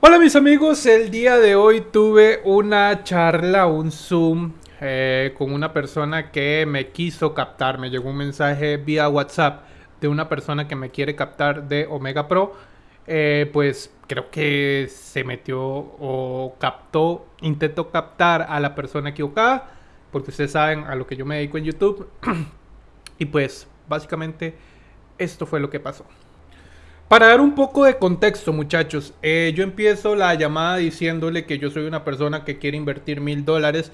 Hola mis amigos, el día de hoy tuve una charla, un Zoom eh, con una persona que me quiso captar. Me llegó un mensaje vía WhatsApp de una persona que me quiere captar de Omega Pro. Eh, pues creo que se metió o captó, intentó captar a la persona equivocada, porque ustedes saben a lo que yo me dedico en YouTube. y pues básicamente esto fue lo que pasó. Para dar un poco de contexto, muchachos, eh, yo empiezo la llamada diciéndole que yo soy una persona que quiere invertir mil dólares,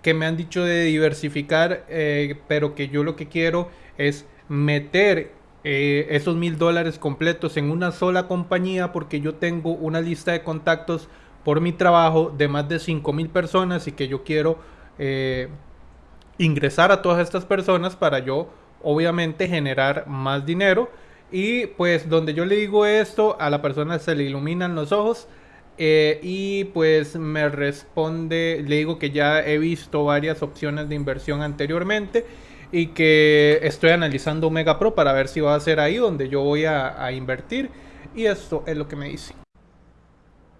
que me han dicho de diversificar, eh, pero que yo lo que quiero es meter eh, esos mil dólares completos en una sola compañía porque yo tengo una lista de contactos por mi trabajo de más de cinco mil personas y que yo quiero ingresar a todas estas personas para yo obviamente generar más dinero y pues donde yo le digo esto, a la persona se le iluminan los ojos. Eh, y pues me responde, le digo que ya he visto varias opciones de inversión anteriormente y que estoy analizando Omega Pro para ver si va a ser ahí donde yo voy a, invertir. Y esto es lo que me dice.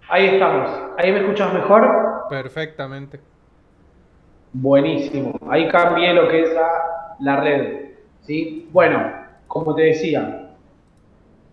Ahí estamos. ¿Ahí me escuchas mejor? Perfectamente. Buenísimo. Ahí cambié lo que es la, la red. ¿sí? Bueno, como te decía,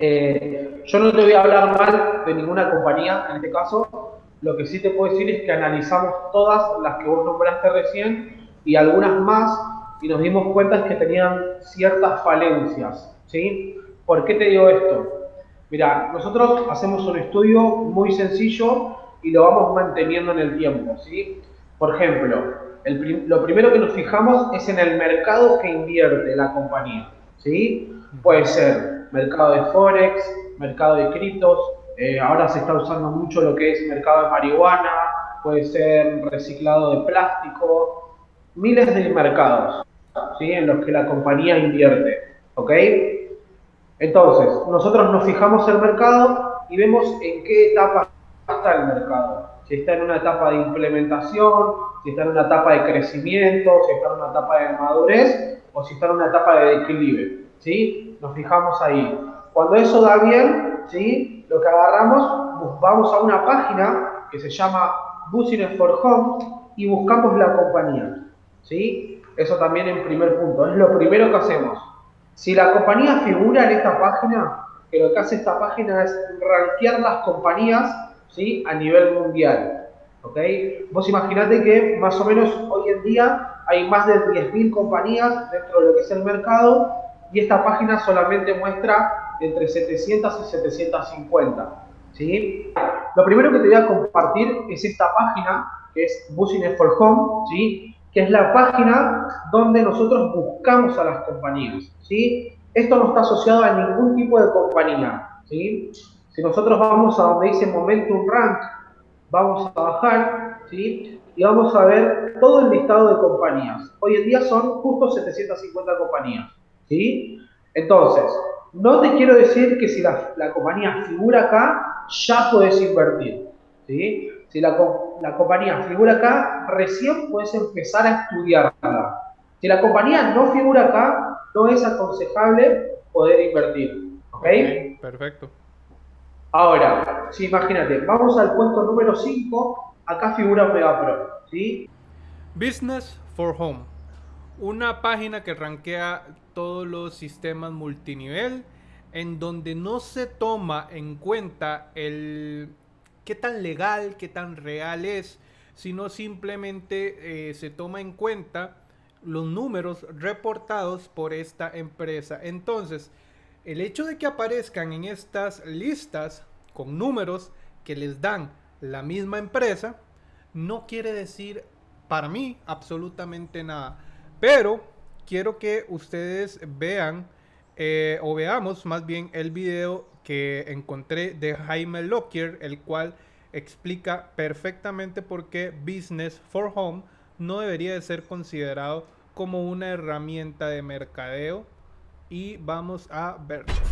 eh, yo no te voy a hablar mal de ninguna compañía en este caso. Lo que sí te puedo decir es que analizamos todas las que vos nombraste recién y algunas más y nos dimos cuenta que tenían ciertas falencias. ¿sí? ¿Por qué te digo esto? Mira, nosotros hacemos un estudio muy sencillo y lo vamos manteniendo en el tiempo. ¿sí? Por ejemplo, lo primero que nos fijamos es en el mercado que invierte la compañía. ¿sí? Puede ser mercado de Forex, mercado de criptos, eh, ahora se está usando mucho lo que es mercado de marihuana, puede ser reciclado de plástico, miles de mercados ¿sí? en los que la compañía invierte. ¿ok? Entonces, nosotros nos fijamos el mercado y vemos en qué etapa está el mercado. Si está en una etapa de implementación, si está en una etapa de crecimiento, si está en una etapa de madurez o si está en una etapa de declive. ¿sí? Nos fijamos ahí. Cuando eso da bien, ¿sí? Lo que agarramos, vamos a una página que se llama Business for Home y buscamos la compañía, ¿sí? Eso también en primer punto, es lo primero que hacemos. Si la compañía figura en esta página, que lo que hace esta página es rankear las compañías, ¿sí? A nivel mundial, ¿ok? Vos imaginate que más o menos hoy en día hay más de 10.000 compañías dentro de lo que es el mercado y esta página solamente muestra entre 700 y 750. ¿sí? Lo primero que te voy a compartir es esta página, que es Business for Home, ¿sí? que es la página donde nosotros buscamos a las compañías. ¿sí? Esto no está asociado a ningún tipo de compañía. ¿sí? Si nosotros vamos a donde dice Momentum Rank, vamos a bajar ¿sí? y vamos a ver todo el listado de compañías. Hoy en día son justo 750 compañías. ¿Sí? Entonces, no te quiero decir que si la, compañía figura acá, ya puedes invertir, ¿sí? Si la, compañía figura acá, recién puedes empezar a estudiarla. Si la compañía no figura acá, no es aconsejable poder invertir, ¿ok? perfecto. Ahora, si imagínate, vamos al puesto número 5, acá figura Mega Pro, ¿sí? Business for Home una página que rankea todos los sistemas multinivel en donde no se toma en cuenta el qué tan legal, qué tan real es, sino simplemente eh, se toma en cuenta los números reportados por esta empresa. Entonces, el hecho de que aparezcan en estas listas con números que les dan la misma empresa, no quiere decir para mí absolutamente nada. Pero quiero que ustedes vean eh, o veamos más bien el video que encontré de Jaime Lockyer, el cual explica perfectamente por qué Business for Home no debería de ser considerado como una herramienta de mercadeo. Y vamos a verlo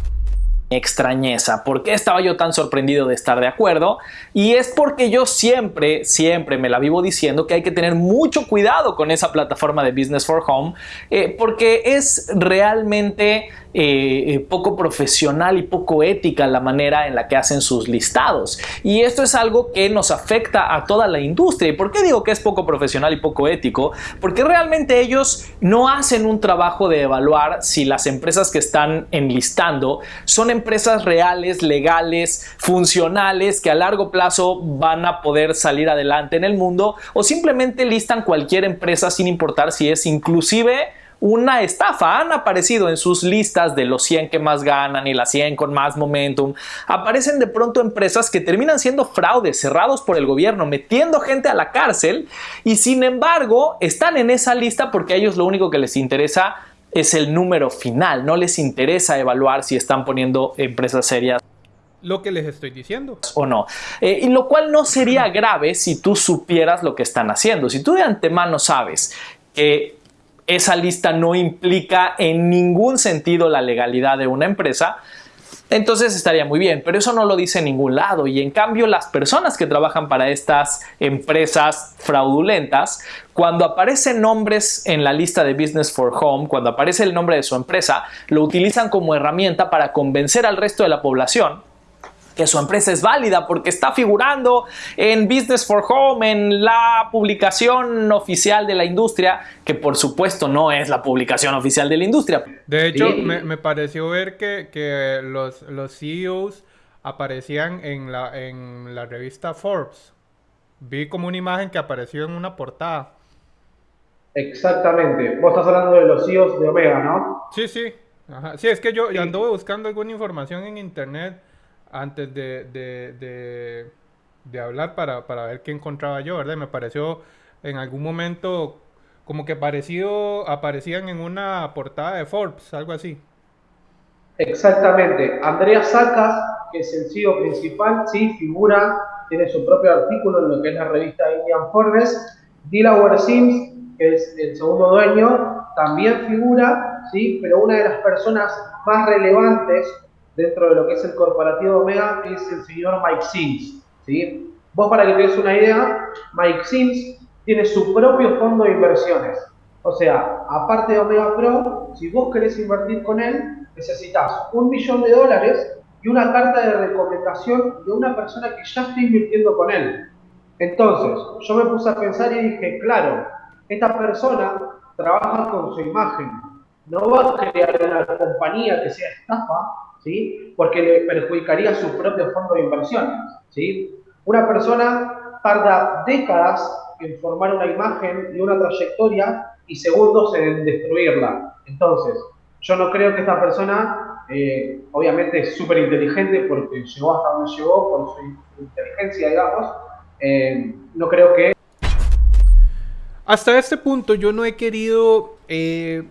extrañeza. ¿Por qué estaba yo tan sorprendido de estar de acuerdo? Y es porque yo siempre, siempre me la vivo diciendo que hay que tener mucho cuidado con esa plataforma de Business for Home, eh, porque es realmente eh, eh, poco profesional y poco ética la manera en la que hacen sus listados. Y esto es algo que nos afecta a toda la industria. ¿Y por qué digo que es poco profesional y poco ético? Porque realmente ellos no hacen un trabajo de evaluar si las empresas que están enlistando son empresas reales, legales, funcionales, que a largo plazo van a poder salir adelante en el mundo o simplemente listan cualquier empresa sin importar si es inclusive una estafa. Han aparecido en sus listas de los 100 que más ganan y las 100 con más momentum. Aparecen de pronto empresas que terminan siendo fraudes cerrados por el gobierno, metiendo gente a la cárcel y sin embargo están en esa lista porque a ellos lo único que les interesa es el número final. No les interesa evaluar si están poniendo empresas serias lo que les estoy diciendo. O no. Eh, y lo cual no sería grave si tú supieras lo que están haciendo. Si tú de antemano sabes que esa lista no implica en ningún sentido la legalidad de una empresa, entonces estaría muy bien, pero eso no lo dice en ningún lado. Y en cambio las personas que trabajan para estas empresas fraudulentas, cuando aparecen nombres en la lista de Business for Home, cuando aparece el nombre de su empresa, lo utilizan como herramienta para convencer al resto de la población que su empresa es válida porque está figurando en Business for Home, en la publicación oficial de la industria, que por supuesto no es la publicación oficial de la industria. De hecho, me, pareció ver que, los, los CEOs aparecían en la, en la revista Forbes. Vi como una imagen que apareció en una portada. Exactamente. Vos estás hablando de los CEOs de Omega, ¿no? Sí, sí. Sí, es que yo, yo anduve buscando alguna información en internet antes de, hablar para, ver qué encontraba yo, ¿verdad? Me pareció en algún momento como que parecido, aparecían en una portada de Forbes, algo así. Exactamente. Andrea Sacas, que es el CEO principal, sí, figura, tiene su propio artículo en lo que es la revista Indian Forbes. Delaware Sims, que es el segundo dueño, también figura, sí, pero una de las personas más relevantes dentro de lo que es el corporativo Omega es el señor Mike Sims. ¿sí? Vos para que te des una idea, Mike Sims tiene su propio fondo de inversiones. O sea, aparte de Omega Pro, si vos querés invertir con él, necesitas un millón de dólares y una carta de recomendación de una persona que ya está invirtiendo con él. Entonces, yo me puse a pensar y dije, claro, esta persona trabaja con su imagen. No va a crear una compañía que sea estafa, ¿sí? porque le perjudicaría su propio fondo de inversiones. ¿sí? Una persona tarda décadas en formar una imagen y una trayectoria y segundos en destruirla. Entonces, yo no creo que esta persona, eh, obviamente es súper inteligente porque llegó hasta donde llegó por su inteligencia, digamos, eh, no creo que... Hasta este punto yo no he querido eh,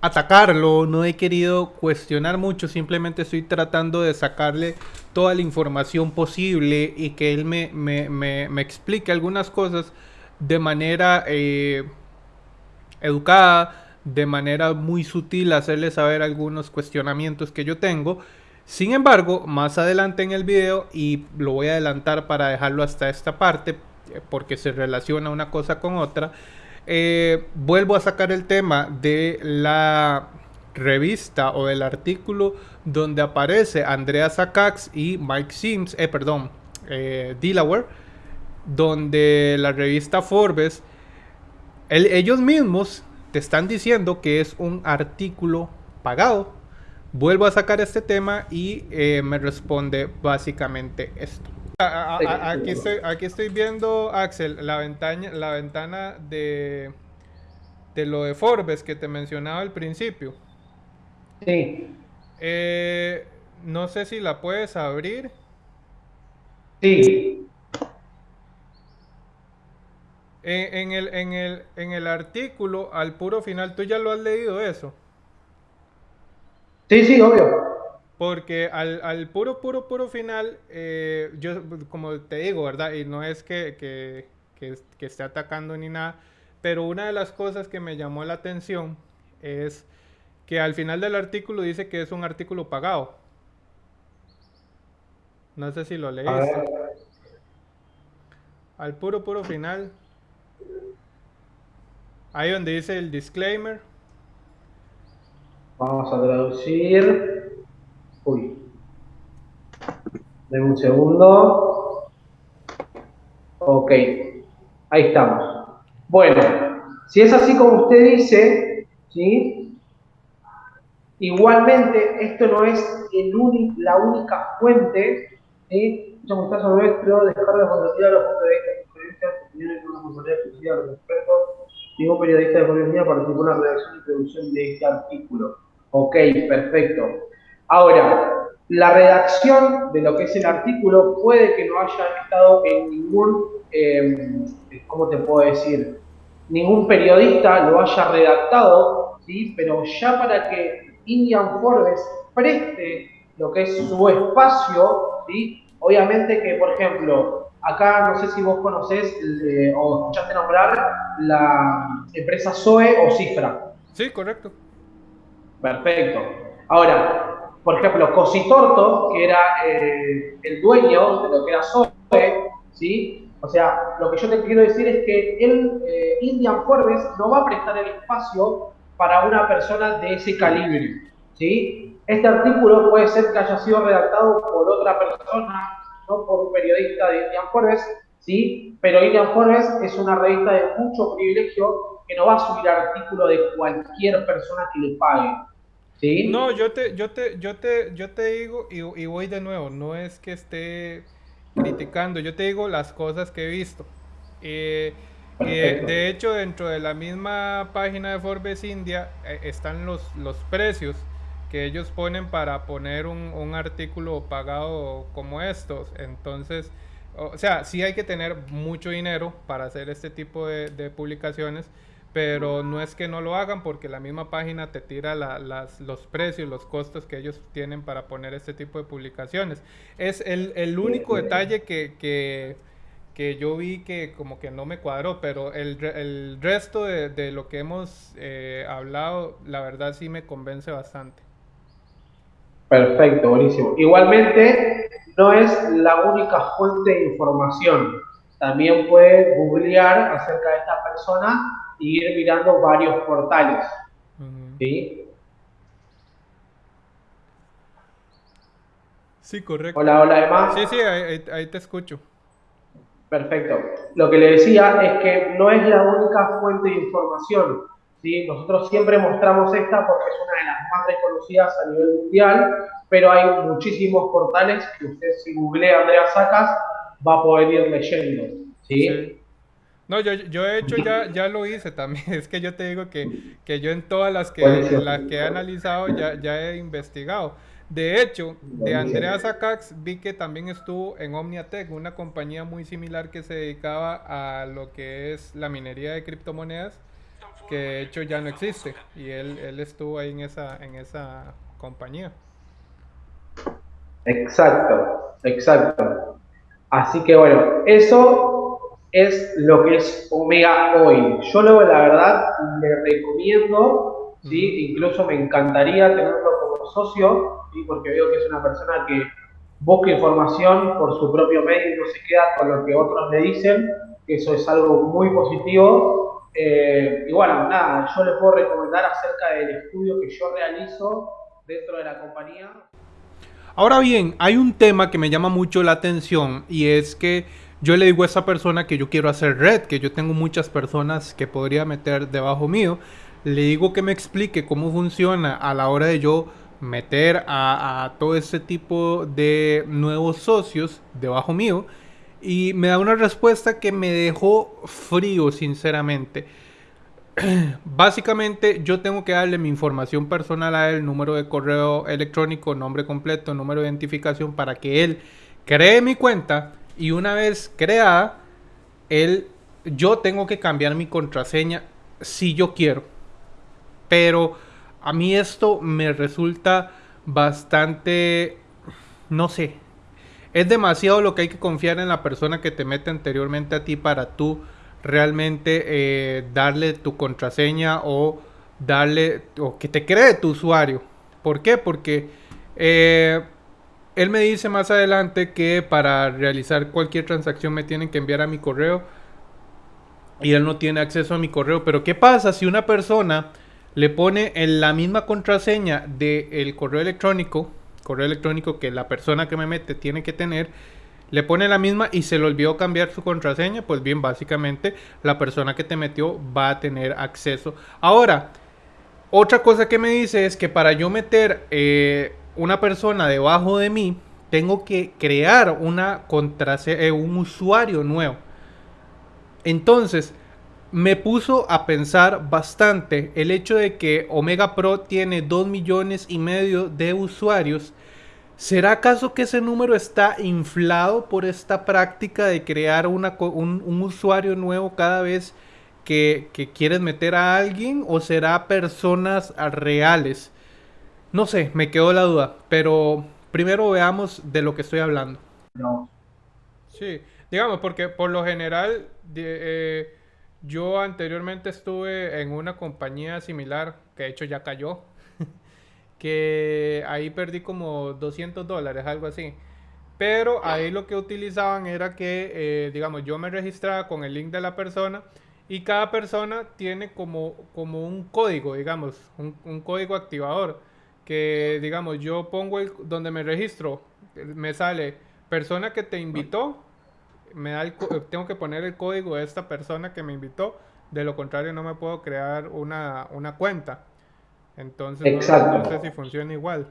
atacarlo, no he querido cuestionar mucho, simplemente estoy tratando de sacarle toda la información posible y que él me, me, explique algunas cosas de manera eh, educada, de manera muy sutil, hacerle saber algunos cuestionamientos que yo tengo. Sin embargo, más adelante en el video, y lo voy a adelantar para dejarlo hasta esta parte, porque se relaciona una cosa con otra, eh, vuelvo a sacar el tema de la revista o del artículo donde aparece Andrea Sakax y Mike Sims, eh, perdón, eh, Delaware, donde la revista Forbes, ellos mismos te están diciendo que es un artículo pagado. Vuelvo a sacar este tema y me responde básicamente esto aquí, estoy, aquí estoy viendo, Axel, la ventana, la ventana de, de lo de Forbes que te mencionaba al principio. Sí. Eh, no sé si la puedes abrir. Sí. En, el, en, el, en el artículo, al puro final, ¿tú ya lo has leído eso? Sí, sí, obvio. Porque al, puro, puro, puro final, eh, yo, como te digo, ¿verdad? Y no es que, que, esté atacando ni nada, pero una de las cosas que me llamó la atención es que al final del artículo dice que es un artículo pagado. No sé si lo leíste. Al puro, puro final. Ahí donde dice el disclaimer. Vamos a traducir. Uy. Denme un segundo. Ok. Ahí estamos. Bueno, si es así como usted dice, ¿sí? Igualmente, esto no es la única fuente, ¿sí? Yo me caso nuestro, descarga de fotografía de los puntos de vista, experiencias, opiniones de una responsabilidad exclusiva de los expertos. Ningún periodista de Colombia participó en la redacción y producción de este artículo. Ok, perfecto. Ahora, la redacción de lo que es el artículo puede que no haya estado en ningún, eh, ¿cómo te puedo decir? Ningún periodista lo haya redactado, ¿sí? Pero ya para que Indian Forbes preste lo que es su espacio, ¿sí? Obviamente que, por ejemplo, acá no sé si vos conocés o escuchaste nombrar la empresa Zoe o Cifra. Sí, correcto. Perfecto. Ahora, por ejemplo, Cositorto, que era eh, el dueño de lo que era Zoe, ¿sí? O sea, lo que yo te quiero decir es que el eh, Indian Forbes no va a prestar el espacio para una persona de ese calibre, ¿sí? Este artículo puede ser que haya sido redactado por otra persona, no por un periodista de Indian Forbes, ¿sí? Pero Indian Forbes es una revista de mucho privilegio que no va a subir artículo de cualquier persona que le pague. ¿Sí? No, yo te, yo te, yo te, yo te digo, y, y, voy de nuevo, no es que esté criticando, yo te digo las cosas que he visto. Eh, eh, de hecho, dentro de la misma página de Forbes India eh, están los, los precios que ellos ponen para poner un, un artículo pagado como estos. Entonces, o sea, sí hay que tener mucho dinero para hacer este tipo de, de publicaciones pero no es que no lo hagan porque la misma página te tira las, los precios, los costos que ellos tienen para poner este tipo de publicaciones. Es el, el único detalle que, que, que, yo vi que como que no me cuadró, pero el, el resto de, de, lo que hemos eh, hablado, la verdad sí me convence bastante. Perfecto, buenísimo. Igualmente, no es la única fuente de información. También puede googlear acerca de esta persona ir mirando varios portales. ¿Sí? Sí, correcto. Hola, hola, Emma. Sí, sí, ahí, te escucho. Perfecto. Lo que le decía es que no es la única fuente de información. ¿sí? Nosotros siempre mostramos esta porque es una de las más reconocidas a nivel mundial, pero hay muchísimos portales que usted si googlea Andrea Sacas va a poder ir leyendo. ¿sí? sí. No, yo, yo he hecho, ya, ya lo hice también. Es que yo te digo que, que yo en todas las que, las que he analizado ya, ya he investigado. De hecho, de Andrea Sacax vi que también estuvo en Omniatech, una compañía muy similar que se dedicaba a lo que es la minería de criptomonedas, que de hecho ya no existe. Y él, él estuvo ahí en esa, en esa compañía. Exacto, exacto. Así que bueno, eso es lo que es Omega hoy. Yo lo, la verdad le recomiendo, ¿sí? incluso me encantaría tenerlo como socio, ¿sí? porque veo que es una persona que busca información por su propio medio y no se queda con lo que otros le dicen, que eso es algo muy positivo. Eh, y bueno, nada, yo le puedo recomendar acerca del estudio que yo realizo dentro de la compañía. Ahora bien, hay un tema que me llama mucho la atención y es que yo le digo a esa persona que yo quiero hacer red, que yo tengo muchas personas que podría meter debajo mío, le digo que me explique cómo funciona a la hora de yo meter a, todo ese tipo de nuevos socios debajo mío y me da una respuesta que me dejó frío sinceramente. Básicamente yo tengo que darle mi información personal a él, número de correo electrónico, nombre completo, número de identificación para que él cree mi cuenta y una vez creada, él, yo tengo que cambiar mi contraseña si yo quiero. Pero a mí esto me resulta bastante, no sé, es demasiado lo que hay que confiar en la persona que te mete anteriormente a ti para tú realmente eh, darle tu contraseña o darle o que te cree tu usuario. ¿Por qué? Porque eh, él me dice más adelante que para realizar cualquier transacción me tienen que enviar a mi correo y él no tiene acceso a mi correo. Pero ¿qué pasa si una persona le pone en la misma contraseña del correo electrónico, correo electrónico que la persona que me mete tiene que tener, le pone la misma y se le olvidó cambiar su contraseña, pues bien, básicamente la persona que te metió va a tener acceso. Ahora, otra cosa que me dice es que para yo meter eh, una persona debajo de mí, tengo que crear una contraseña, eh, un usuario nuevo. Entonces, me puso a pensar bastante el hecho de que Omega Pro tiene 2 millones y medio de usuarios. ¿Será acaso que ese número está inflado por esta práctica de crear una, un, usuario nuevo cada vez que, que, quieres meter a alguien? ¿O será personas reales? No sé, me quedó la duda. Pero primero veamos de lo que estoy hablando. No. Sí, digamos, porque por lo general... Eh, yo anteriormente estuve en una compañía similar, que de hecho ya cayó, que ahí perdí como 200 dólares, algo así. Pero ahí lo que utilizaban era que, eh, digamos, yo me registraba con el link de la persona y cada persona tiene como, como un código, digamos, un, código activador. Que, digamos, yo pongo el, donde me registro, me sale persona que te invitó me da tengo que poner el código de esta persona que me invitó, de lo contrario no me puedo crear una, una cuenta. Entonces No, sé si funciona igual.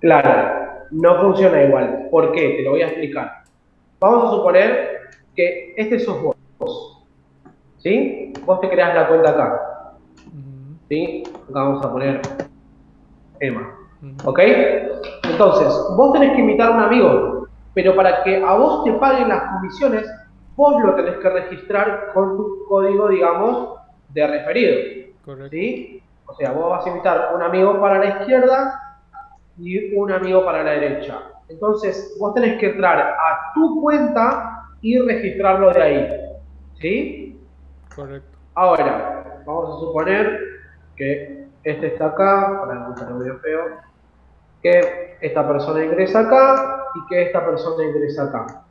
Claro, no funciona igual. ¿Por qué? Te lo voy a explicar. Vamos a suponer que este sos vos. ¿Sí? Vos te creas la cuenta acá. ¿Sí? Acá vamos a poner Emma. ¿Ok? Entonces, vos tenés que invitar a un amigo pero para que a vos te paguen las comisiones, vos lo tenés que registrar con tu código, digamos, de referido. Correcto. ¿sí? O sea, vos vas a invitar un amigo para la izquierda y un amigo para la derecha. Entonces, vos tenés que entrar a tu cuenta y registrarlo de ahí. ¿Sí? Correcto. Ahora, vamos a suponer que este está acá, para no estar medio feo, que esta persona ingresa acá, y que esta persona ingresa acá.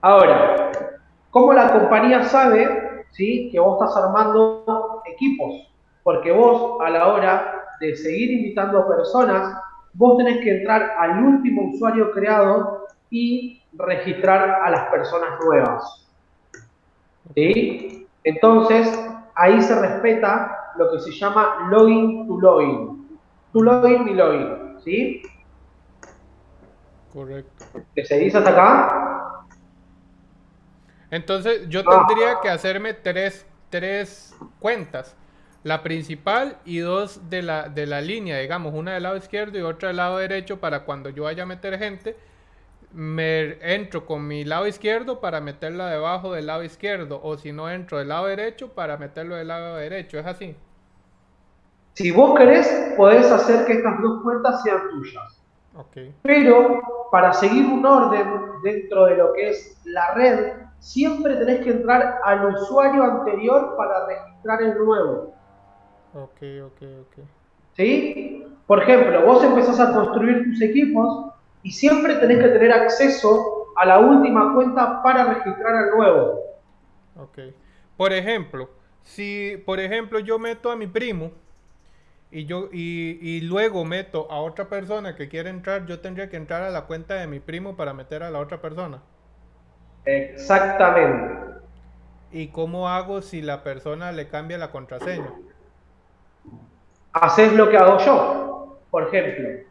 Ahora, ¿cómo la compañía sabe ¿sí? que vos estás armando equipos? Porque vos a la hora de seguir invitando personas, vos tenés que entrar al último usuario creado y registrar a las personas nuevas. ¿Sí? Entonces, ahí se respeta lo que se llama login to login. To login y login. ¿Sí? Correcto. ¿Que se dice hasta acá? Entonces yo tendría que hacerme tres, tres cuentas. La principal y dos de la, de la línea, digamos, una del lado izquierdo y otra del lado derecho para cuando yo vaya a meter gente, me entro con mi lado izquierdo para meterla debajo del lado izquierdo o si no entro del lado derecho para meterlo del lado derecho, ¿es así? Si vos querés, podés hacer que estas dos cuentas sean tuyas. Pero para seguir un orden dentro de lo que es la red, siempre tenés que entrar al usuario anterior para registrar el nuevo. Ok, ok, ok. ¿Sí? Por ejemplo, vos empezás a construir tus equipos y siempre tenés que tener acceso a la última cuenta para registrar al nuevo. Ok. Por ejemplo, si por ejemplo yo meto a mi primo y yo y, y, luego meto a otra persona que quiere entrar, yo tendría que entrar a la cuenta de mi primo para meter a la otra persona. Exactamente. ¿Y cómo hago si la persona le cambia la contraseña? Haces lo que hago yo. Por ejemplo,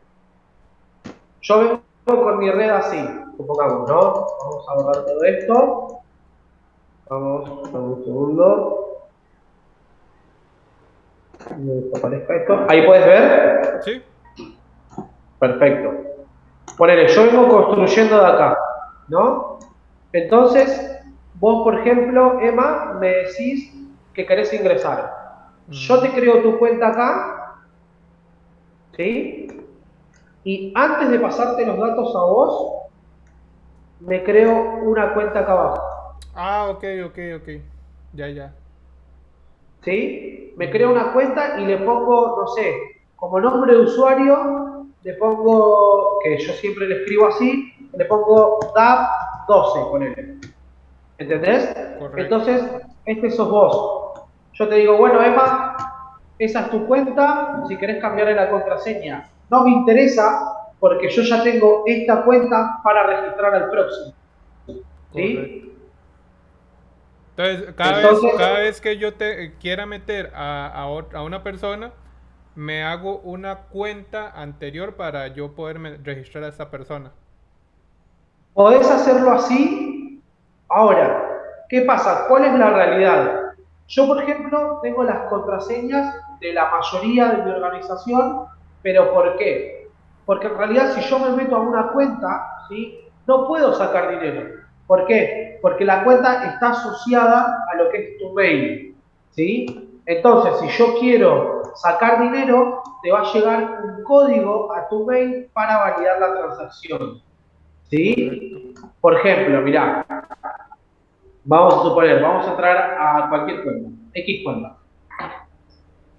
yo vengo con mi red así, supongamos, ¿no? Vamos a borrar todo esto. Vamos, un segundo. Ahí puedes ver. Sí. Perfecto. Ponele, yo vengo construyendo de acá, ¿no? Entonces, vos, por ejemplo, Emma, me decís que querés ingresar. Yo te creo tu cuenta acá, ¿sí? Y antes de pasarte los datos a vos, me creo una cuenta acá abajo. Ah, ok, ok, ok. Ya, ya. ¿sí? Me creo una cuenta y le pongo, no sé, como nombre de usuario, le pongo, que yo siempre le escribo así, le pongo DAP12, con él. ¿Entendés? Entonces, este sos vos. Yo te digo, bueno, Emma, esa es tu cuenta, si querés cambiarle la contraseña. No me interesa porque yo ya tengo esta cuenta para registrar al próximo. ¿Sí? Entonces, cada, vez, que yo te quiera meter a, a, una persona, me hago una cuenta anterior para yo poder registrar a esa persona. Podés hacerlo así. Ahora, ¿qué pasa? ¿Cuál es la realidad? Yo, por ejemplo, tengo las contraseñas de la mayoría de mi organización, pero ¿por qué? Porque en realidad si yo me meto a una cuenta, ¿sí? no puedo sacar dinero. ¿Por qué? Porque la cuenta está asociada a lo que es tu mail. ¿sí? Entonces, si yo quiero sacar dinero, te va a llegar un código a tu mail para validar la transacción. ¿Sí? Por ejemplo, mirá, vamos a suponer, vamos a entrar a cualquier cuenta, X cuenta.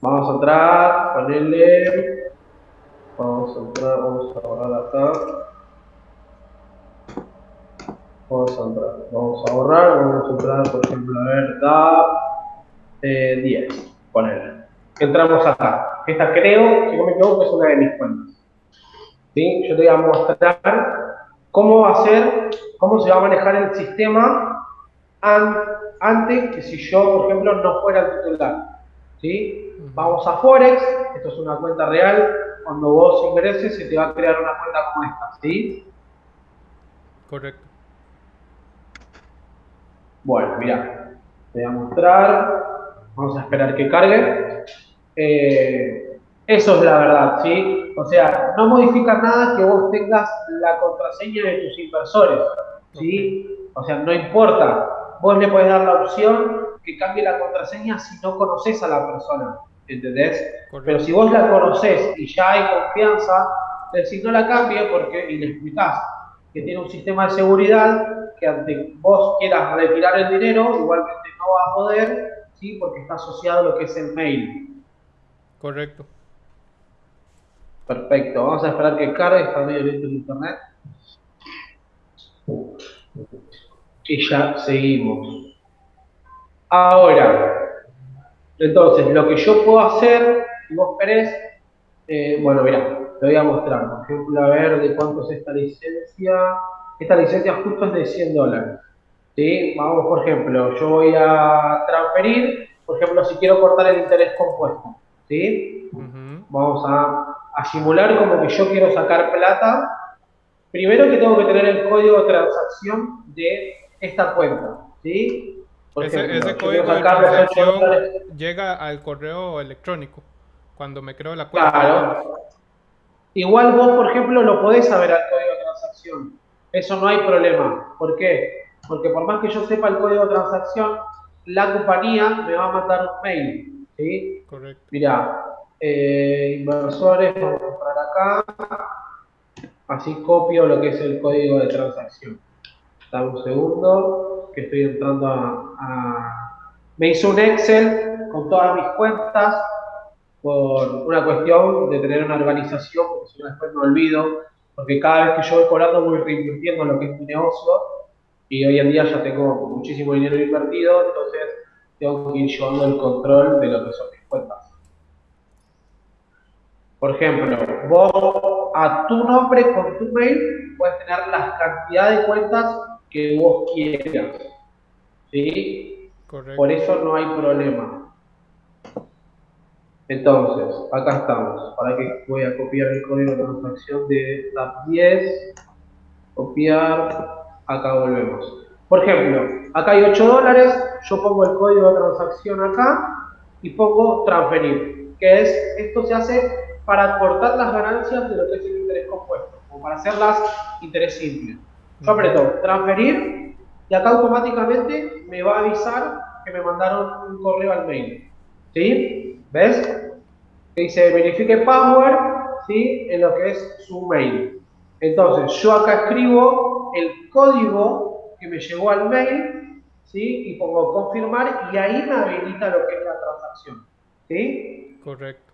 Vamos a entrar, ponerle, vamos a entrar, vamos a borrar acá. Vamos a entrar, vamos a borrar, vamos a entrar, por ejemplo, a ver, da eh, 10, ponerle. Entramos acá. Esta creo, si no me equivoco, es una de mis cuentas. ¿Sí? Yo te voy a mostrar cómo va a ser, cómo se va a manejar el sistema antes que si yo, por ejemplo, no fuera el titular. ¿Sí? Vamos a Forex, esto es una cuenta real. Cuando vos ingreses, se te va a crear una cuenta como esta. ¿Sí? Correcto. Bueno, mira, te voy a mostrar. Vamos a esperar que cargue. Eh, eso es la verdad, ¿sí? O sea, no modifica nada que vos tengas la contraseña de tus inversores, ¿sí? O sea, no importa. Vos le podés dar la opción que cambie la contraseña si no conoces a la persona, ¿entendés? Pero si vos la conocés y ya hay confianza, decís no la cambie porque, y le explicás que tiene un sistema de seguridad que ante vos quieras retirar el dinero, igualmente no va a poder, ¿sí? Porque está asociado a lo que es el mail. Correcto. Perfecto, vamos a esperar que cargue, está medio lento el internet. Y ya seguimos. Ahora, entonces, lo que yo puedo hacer, si vos querés, eh, bueno, mirá, te voy a mostrar. Por ejemplo, a ver de cuánto es esta licencia. Esta licencia justo es de 100 dólares. ¿sí? Vamos, por ejemplo, yo voy a transferir, por ejemplo, si quiero cortar el interés compuesto. ¿sí? Vamos a, simular como que yo quiero sacar plata. Primero que tengo que tener el código de transacción de esta cuenta, ¿sí? ese, código de transacción llega al correo electrónico cuando me creo la cuenta. Claro. Igual vos, por ejemplo, lo podés saber al código de transacción. Eso no hay problema. ¿Por qué? Porque por más que yo sepa el código de transacción, la compañía me va a mandar un mail ¿sí? Correcto. Mirá, eh, inversores, vamos a comprar acá, así copio lo que es el código de transacción. Dame un segundo, que estoy entrando a, Me hizo un Excel con todas mis cuentas, por una cuestión de tener una organización, porque si no después me olvido, porque cada vez que yo voy cobrando voy reinvirtiendo en lo que es mi negocio, y hoy en día ya tengo muchísimo dinero invertido, entonces tengo que ir llevando el control de lo que son mis cuentas. Por ejemplo, vos a tu nombre con tu mail puedes tener la cantidad de cuentas que vos quieras. ¿Sí? Correcto. Por eso no hay problema. Entonces, acá estamos. Para que voy a copiar el código de transacción de TAP 10. Copiar. Acá volvemos. Por ejemplo, acá hay 8 dólares, yo pongo el código de transacción acá y pongo transferir, que es, esto se hace para cortar las ganancias de lo que es el interés compuesto, o para hacerlas interés simple. Yo aprieto transferir y acá automáticamente me va a avisar que me mandaron un correo al mail. ¿Sí? ¿Ves? Que dice verifique password, ¿sí? En lo que es su mail. Entonces, yo acá escribo el código que me llegó al mail, ¿sí? Y pongo confirmar y ahí me habilita lo que es la transacción, ¿sí? Correcto.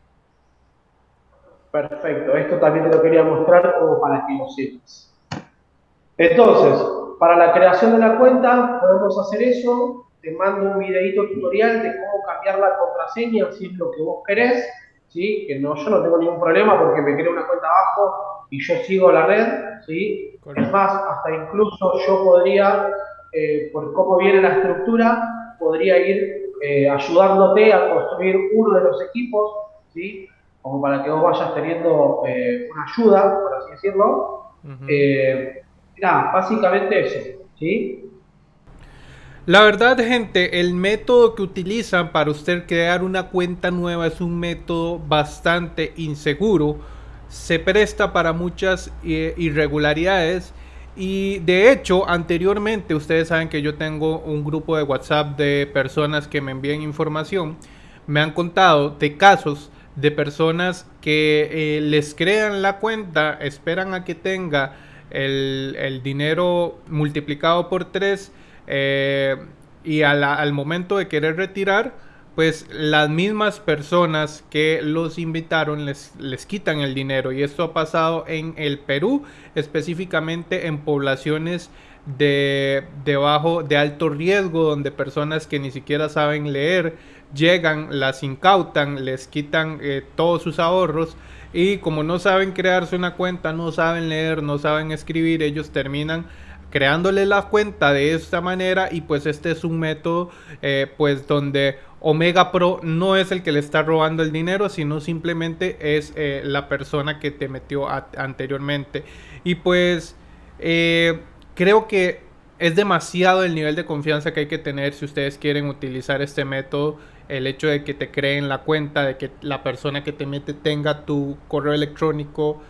Perfecto, esto también te lo quería mostrar como para que lo sepas. Entonces, para la creación de la cuenta podemos hacer eso. Te mando un videito tutorial de cómo cambiar la contraseña si es lo que vos querés, ¿sí? que no, yo no tengo ningún problema porque me creo una cuenta abajo y yo sigo la red, ¿sí? es más, hasta incluso yo podría, eh, por cómo viene la estructura, podría ir eh, ayudándote a construir uno de los equipos, ¿sí? como para que vos vayas teniendo eh, una ayuda, por así decirlo. básicamente eso, ¿sí? La verdad, gente, el método que utilizan para usted crear una cuenta nueva es un método bastante inseguro. Se presta para muchas eh, irregularidades. Y de hecho, anteriormente, ustedes saben que yo tengo un grupo de WhatsApp de personas que me envían información. Me han contado de casos de personas que eh, les crean la cuenta, esperan a que tenga el, dinero multiplicado por 3 eh, y al momento de querer retirar, pues las mismas personas que los invitaron les, les quitan el dinero. Y esto ha pasado en el Perú, específicamente en poblaciones de, bajo, de alto riesgo, donde personas que ni siquiera saben leer llegan, las incautan, les quitan eh, todos sus ahorros. Y como no saben crearse una cuenta, no saben leer, no saben escribir, ellos terminan creándole la cuenta de esta manera y pues este es un método eh, pues donde Omega Pro no es el que le está robando el dinero sino simplemente es eh, la persona que te metió anteriormente. Y pues eh, creo que es demasiado el nivel de confianza que hay que tener si ustedes quieren utilizar este método el hecho de que te creen la cuenta de que la persona que te mete tenga tu correo electrónico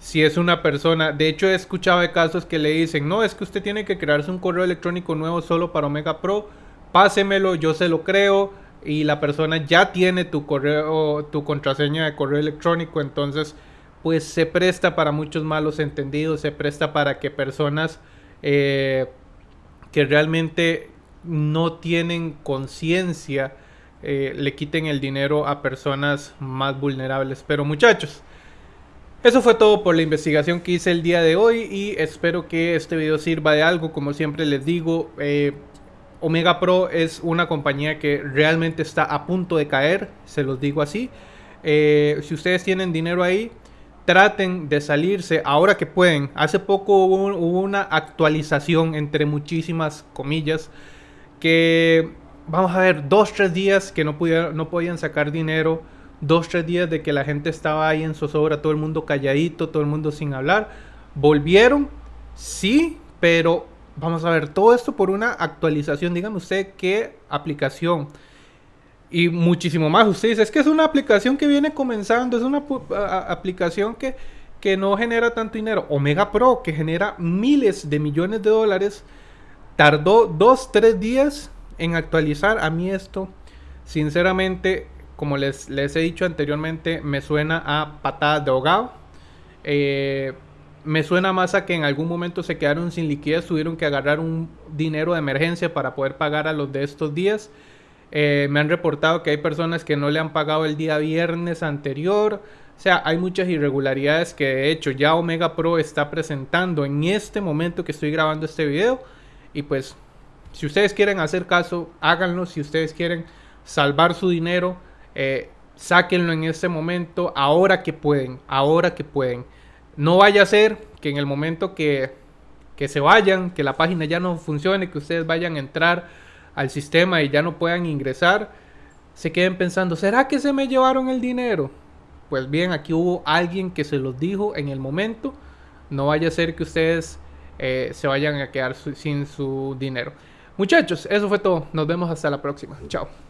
si es una persona, de hecho he escuchado de casos que le dicen, no, es que usted tiene que crearse un correo electrónico nuevo solo para Omega Pro, pásemelo, yo se lo creo y la persona ya tiene tu correo, tu contraseña de correo electrónico, entonces pues se presta para muchos malos entendidos, se presta para que personas eh, que realmente no tienen conciencia eh, le quiten el dinero a personas más vulnerables. Pero muchachos, eso fue todo por la investigación que hice el día de hoy y espero que este video sirva de algo. Como siempre les digo, eh, Omega Pro es una compañía que realmente está a punto de caer, se los digo así. Eh, si ustedes tienen dinero ahí, traten de salirse ahora que pueden. Hace poco hubo, una actualización entre muchísimas comillas que vamos a ver dos tres días que no pudieron, no podían sacar dinero dos, tres días de que la gente estaba ahí en zozobra, todo el mundo calladito, todo el mundo sin hablar. Volvieron, sí, pero vamos a ver todo esto por una actualización. Dígame usted qué aplicación. Y muchísimo más. Usted dice, es que es una aplicación que viene comenzando, es una aplicación que, que no genera tanto dinero. Omega Pro, que genera miles de millones de dólares, tardó dos, tres días en actualizar. A mí esto, sinceramente, como les, les he dicho anteriormente, me suena a patadas de ahogado. Eh, me suena más a que en algún momento se quedaron sin liquidez, tuvieron que agarrar un dinero de emergencia para poder pagar a los de estos días. Eh, me han reportado que hay personas que no le han pagado el día viernes anterior. O sea, hay muchas irregularidades que de hecho ya Omega Pro está presentando en este momento que estoy grabando este video. Y pues, si ustedes quieren hacer caso, háganlo. Si ustedes quieren salvar su dinero, eh, sáquenlo en este momento, ahora que pueden, ahora que pueden. No vaya a ser que en el momento que, que se vayan, que la página ya no funcione, que ustedes vayan a entrar al sistema y ya no puedan ingresar, se queden pensando, ¿será que se me llevaron el dinero? Pues bien, aquí hubo alguien que se los dijo en el momento. No vaya a ser que ustedes eh, se vayan a quedar sin su dinero. Muchachos, eso fue todo. Nos vemos hasta la próxima. Chao.